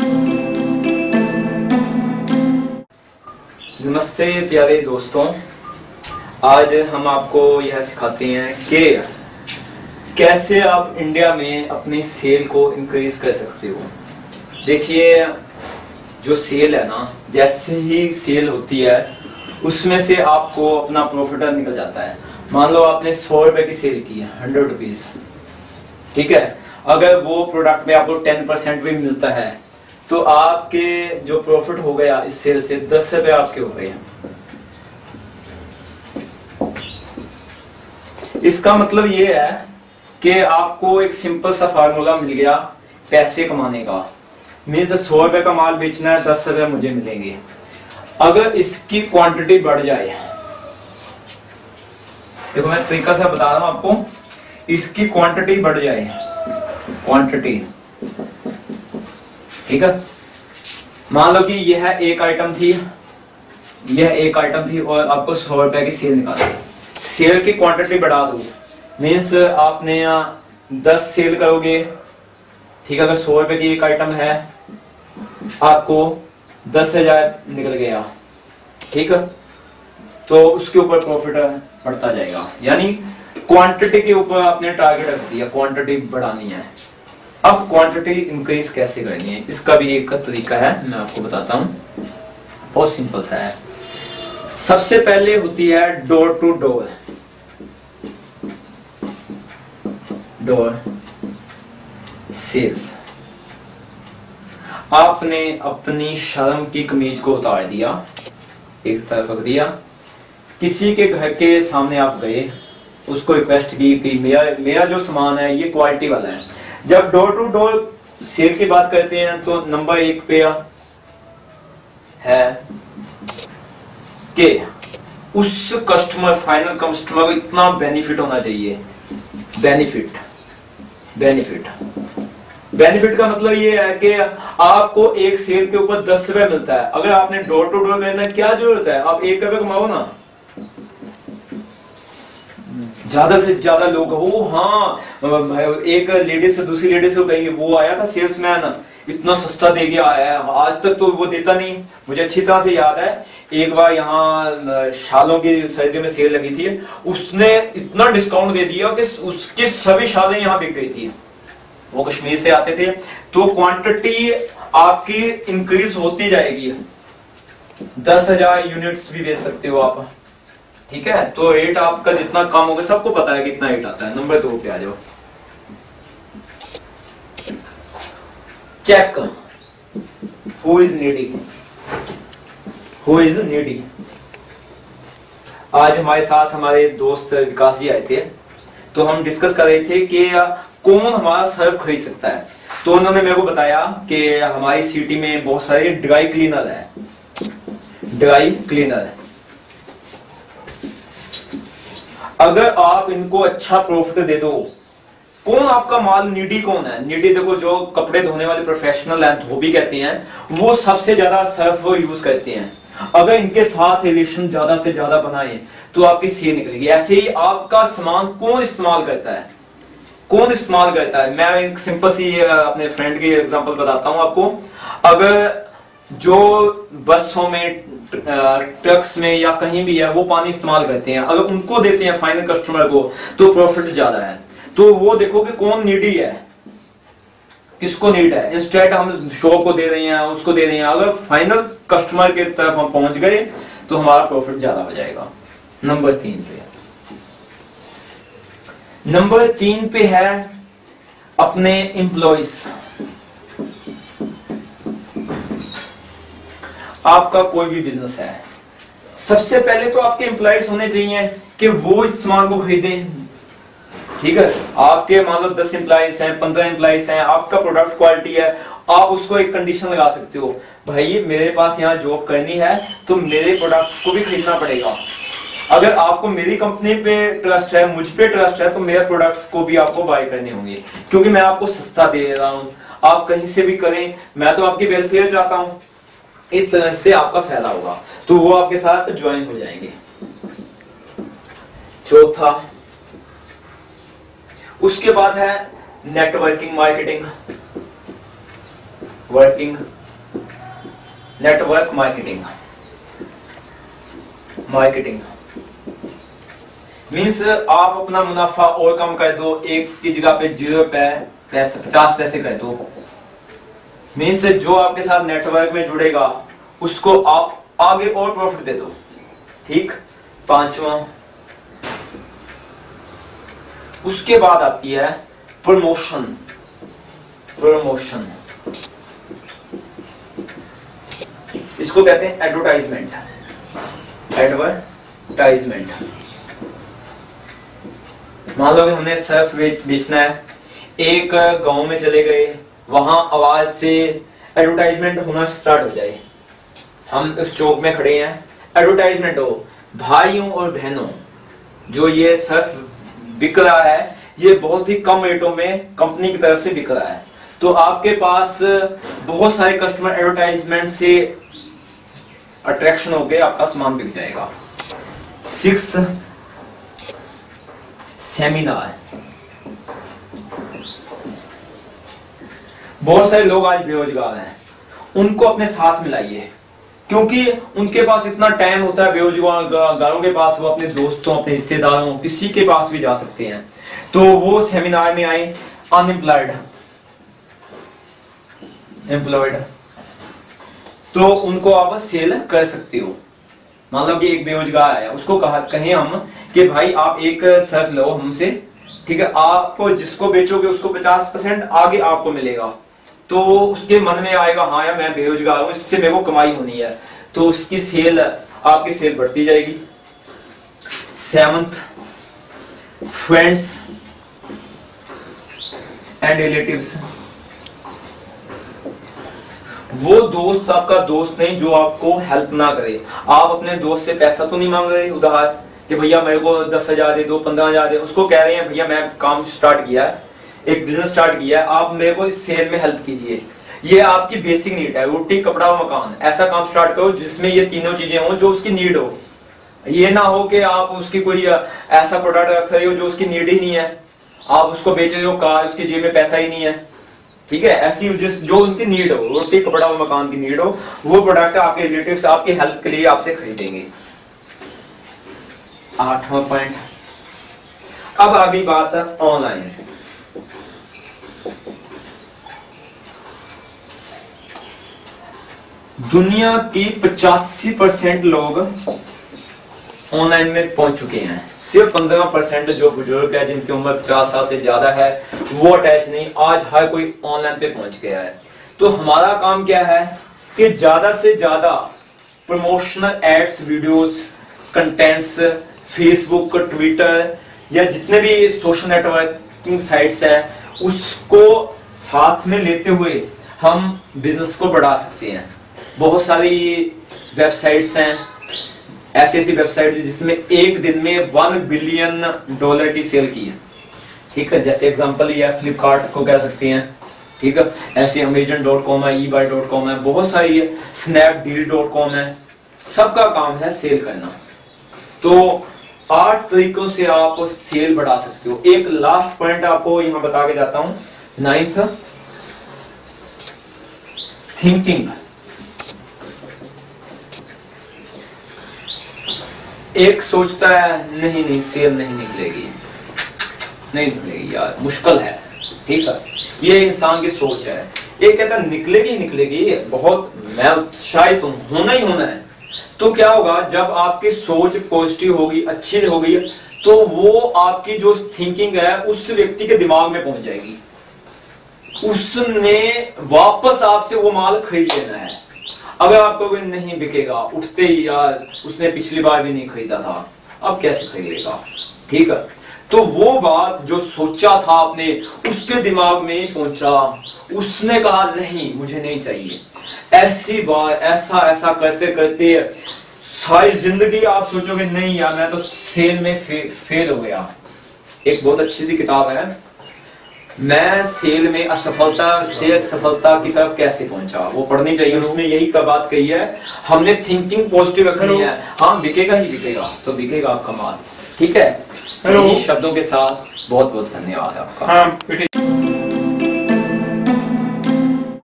नमस्ते प्यारे दोस्तों। आज हम आपको यह सिखाते हैं कि कैसे आप इंडिया में अपनी सेल को इंक्रीज कर सकते हो। देखिए, जो सेल है ना, जैसे ही सेल होती है, उसमें से आपको अपना प्रॉफिट निकल जाता है। मान लो आपने सौ रुपए की सेल की है हंड्रेड रुपीज़ ठीक है? अगर वो प्रोडक्ट में आपको टेन परसेंट भी मिलता है तो आपके जो प्रॉफिट हो गया इस सेल से, दस रुपए आपके हो गए इसका मतलब ये है कि आपको एक सिंपल सा फार्मूला मिल गया पैसे कमाने का। मीन्स सौ रुपए का माल बेचना है, दस रुपए मुझे मिलेंगे। अगर इसकी क्वांटिटी बढ़ जाए, देखो मैं तरीका से बता रहा हूँ आपको, इसकी क्वांटिटी बढ़ जाए क्वांटिटी ठीक है? मान लो कि यह एक आइटम थी, यह एक आइटम थी और आपको सौ रुपए की सेल निकाली सेल की क्वांटिटी बढ़ा दो। मीन्स आपने यहाँ दस सेल करोगे, ठीक है? अगर सौ रुपए की एक आइटम है, आपको दस हज़ार निकल गया, ठीक है? तो उसके ऊपर प्रॉफिट बढ़ता जाएगा। यानी क्वांटिटी के ऊपर आपने टारगेट रख दिया क्वांटिटी बढ़ानी है। अब क्वांटिटी इंक्रीज कैसे करनी है इसका भी एक तरीका है, मैं आपको बताता हूँ। बहुत सिंपल सा है। सबसे पहले होती है door to door door sales आपने अपनी शर्म की कमीज को उतार दिया, एक तरफ़ रख दिया। किसी के घर के सामने आप गए, उसको रिक्वेस्ट की कि, मेरा मेरा जो सामान है, ये क्वालिटी वाला है। जब डोर टू डोर सेल की बात करते हैं तो नंबर एक पे है कि उस कस्टमर फाइनल कस्टमर को इतना बेनिफिट होना चाहिए। बेनिफिट बेनिफिट बेनिफिट का मतलब ये है कि आपको एक सेल के ऊपर दस रुपए मिलता है। अगर आपने डोर टू डोर करना क्या ज़रूरत है? आप एक रुपए कमाओ ना। ज़्यादा से ज़्यादा लोग हो हाँ एक लेडीज़ से दूसरी लेडीज़ को कहेंगे, वो आया था सेल्समैन इतना सस्ता दे गया है, आज तक तो वो देता नहीं। मुझे अच्छी तरह से याद है, एक बार यहाँ शालों की सर्दियों में सेल लगी थी, उसने इतना डिस्काउंट दे दिया कि उसकी सभी शालें यहाँ बिक गई थी। वो कश्मीर से आते थे तो क्वांटिटी आपकी इंक्रीज होती जाएगी। दस हज़ार यूनिट्स भी बेच सकते हो आप। ठीक है? तो रेट आपका जितना कम होगा, सबको पता है कितना रेट आता है। नंबर दो पे आ जाओ। Check who is needy who is needy आज हमारे साथ हमारे दोस्त विकास जी आए थे। तो हम डिस्कस कर रहे थे कि कौन हमारा सर्व खरीद सकता है। तो उन्होंने मेरे को बताया कि हमारी सिटी में बहुत सारे ड्राई क्लीनर है। ड्राई क्लीनर है। अगर आप इनको अच्छा प्रॉफिट दे दो, कौन आपका माल नीडी कौन है? नीडी देखो, जो कपड़े धोने वाले प्रोफेशनल है धोबी कहते हैं, वो सबसे ज़्यादा सर्फ यूज़ करते हैं। अगर इनके साथ रिलेशन ज़्यादा से ज़्यादा बनाए तो आपकी सेल निकलेगी। ऐसे ही आपका सामान कौन इस्तेमाल करता है? कौन इस्तेमाल करता है? मैं एक सिंपल सी अपने फ्रेंड की एग्जांपल बताता हूँ आपको। अगर जो बसों में ट्रक्स में या कहीं भी है, वो पानी इस्तेमाल करते हैं। अगर उनको देते हैं फाइनल कस्टमर को तो प्रॉफिट ज़्यादा है। तो वो देखो कि कौन नीडी है। किसको नीड है? इंस्टेड हम शॉप को दे रहे हैं, उसको दे रहे हैं। अगर फाइनल कस्टमर के तरफ़ हम पहुँच गए तो हमारा प्रॉफिट ज़्यादा हो जाएगा। नंबर तीन पे। नंबर तीन पे है अपने इंप्लॉइज आपका कोई भी बिज़नेस है। सबसे पहले तो आपके एम्प्लॉयज़ होने चाहिए कि वो इस सामान को खरीदे। ठीक है? आपके मान लो दस एम्प्लॉयज़ हैं, पंद्रह एम्प्लॉयज़ हैं, आपका प्रोडक्ट क्वालिटी है, आप उसको एक कंडीशन लगा सकते हो। भाई, मेरे पास यहाँ जॉब करनी है तो मेरे प्रोडक्ट्स को भी खरीदना पड़ेगा। अगर आपको मेरी कंपनी पे ट्रस्ट है, मुझ पे ट्रस्ट है तो मेरे प्रोडक्ट्स को भी आपको बाय करने होंगे। क्योंकि मैं आपको सस्ता दे रहा हूँ। आप कहीं से भी करें, मैं तो आपकी वेलफेयर चाहता हूँ। इस तरह से आपका फ़ायदा होगा। तो वो आपके साथ ज्वाइन हो जाएँगे। चौथा, उसके बाद है networking marketing working network marketing marketing means आप अपना मुनाफा और कम कर दो, एक की जगह पे ज़ीरो पे, पैसे, पचास पैसे कर दो। मीन्स जो आपके साथ नेटवर्क में जुड़ेगा, उसको आप आगे और प्रॉफिट दे दो। ठीक? पांचवा। उसके बाद आती है प्रमोशन प्रमोशन इसको कहते हैं एडवर्टाइजमेंट एडवर्टाइजमेंट मान लो हमने सर्फ बेचना है। एक गाँव में चले गए। वहाँ आवाज़ से एडवर्टाइजमेंट होना स्टार्ट हो जाए। हम उस चौक में खड़े हैं। एडवर्टाइजमेंट हो, भाइयों और बहनों, जो ये सर्फ बिक रहा है, ये बहुत ही कम रेटों में कंपनी की तरफ़ से बिक रहा है। तो आपके पास बहुत सारे कस्टमर एडवर्टाइजमेंट से अट्रैक्शन हो गए, आपका सामान बिक जाएगा। सिक्स सेमिनार बहुत सारे लोग आज बेरोजगार हैं। उनको अपने साथ मिलाइए क्योंकि उनके पास इतना टाइम होता है, बेरोजगारों के पास, वो अपने दोस्तों, अपने रिश्तेदारों, किसी के पास भी जा सकते हैं। तो वो सेमिनार में आए अनएम्प्लॉयड एम्प्लॉयड तो उनको आप सेल कर सकते हो। मान लो कि एक बेरोजगार है उसको कहा कहें हम कि भाई, आप एक सर्फ लो हमसे, ठीक है? आप जिसको बेचोगे, उसको पचास परसेंट आगे आपको मिलेगा। तो उसके मन में आएगा हाँ यार, मैं बेरोजगार हूँ, इससे मेरे को कमाई होनी है। तो उसकी सेल, आपकी सेल बढ़ती जाएगी। सेवंथ फ्रेंड्स एंड रिलेटिव्स वो दोस्त आपका दोस्त नहीं जो आपको हेल्प ना करे। आप अपने दोस्त से पैसा तो नहीं मांग रहे? उधार कि भैया मेरे को दस हज़ार दे दो, पंद्रह हज़ार दे उसको कह रहे हैं, भैया, मैं काम स्टार्ट किया है। एक बिज़नेस स्टार्ट किया आप मेरे को इस सेल में हेल्प कीजिए। ये आपकी बेसिक नीड है, रोटी, कपड़ा और मकान। ऐसा काम स्टार्ट करो जिसमें ये तीनों चीज़ें हो जो उसकी नीड हो। ये ना हो कि आप उसकी कोई ऐसा प्रोडक्ट रख रहे हो जो उसकी नीड ही नहीं है। आप उसको बेच रहे हो, कार, उसकी जेब में पैसा ही नहीं है। ठीक है? ऐसी जिस, जो उनकी नीड हो, रोटी, कपड़ा और मकान की नीड हो, वो प्रोडक्ट आपके रिलेटिव आपकी हेल्प के लिए आपसे खरीदेंगे। आठवां पॉइंट अब अभी बात है ऑनलाइन दुनिया की पचासी परसेंट लोग ऑनलाइन में पहुँच चुके हैं। सिर्फ़ पंद्रह परसेंट जो बुज़ुर्ग है, जिनकी उम्र पचास साल से ज़्यादा है, वो अटैच नहीं। आज हर कोई ऑनलाइन पे पहुँच गया है। तो हमारा काम क्या है कि ज़्यादा से ज़्यादा promotional ads videos contents Facebook Twitter या जितने भी सोशल नेटवर्किंग साइट्स है, उसको साथ में लेते हुए हम बिज़नेस को बढ़ा सकते हैं। बहुत सारी वेबसाइट्स हैं ऐसी ऐसी वेबसाइट जिसमें एक दिन में वन बिलियन डॉलर की सेल की है। ठीक है, जैसे एग्जांपल ये फ्लिपकार्ट को कह सकते हैं। ठीक है, ऐसे अमेजन डॉट कॉम है ई बाई डॉट कॉम है, बहुत सारी है स्नैपडील डॉट कॉम है। सबका काम है सेल करना। तो आठ तरीकों से आप सेल बढ़ा सकते हो। एक लास्ट पॉइंट आपको यहाँ बता के जाता हूँ। नाइन्थ थिंकिंग एक सोचता है, नहीं नहीं सेल नहीं निकलेगी। नहीं निकलेगी, यार, मुश्किल है, ठीक है? ये इंसान की सोच है। एक कहता निकलेगी निकलेगी, बहुत, मैं उत्साहित हूँ, होना ही होना है। तो क्या होगा, जब आपकी सोच पॉजिटिव होगी, अच्छी होगी तो वो आपकी जो थिंकिंग है, उस व्यक्ति के दिमाग में पहुँच जाएगी। उसने वापस आपसे वो माल खरीद लेना है। अगर आपको नहीं बिकेगा उठते ही यार उसने पिछली बार भी नहीं खरीदा था अब कैसे खरीदेगा? ठीक है? तो वो बात जो सोचा था आपने उसके दिमाग में पहुँचा। उसने कहा नहीं मुझे नहीं चाहिए। ऐसी बार ऐसा ऐसा करते करते सारी ज़िंदगी आप सोचोगे नहीं यार मैं तो सेल में फे, फेल हो गया। एक बहुत अच्छी सी किताब है। मैं सेल में असफलता से सफलता की तरफ़ कैसे पहुँचा? वो पढ़नी चाहिए उसमें यही का बात कही है? हमने थिंकिंग पॉजिटिव रखनी है। हाँ बिकेगा ही बिकेगा तो बिकेगा आपका माल। ठीक है? शब्दों के साथ बहुत बहुत धन्यवाद आपका। हाँ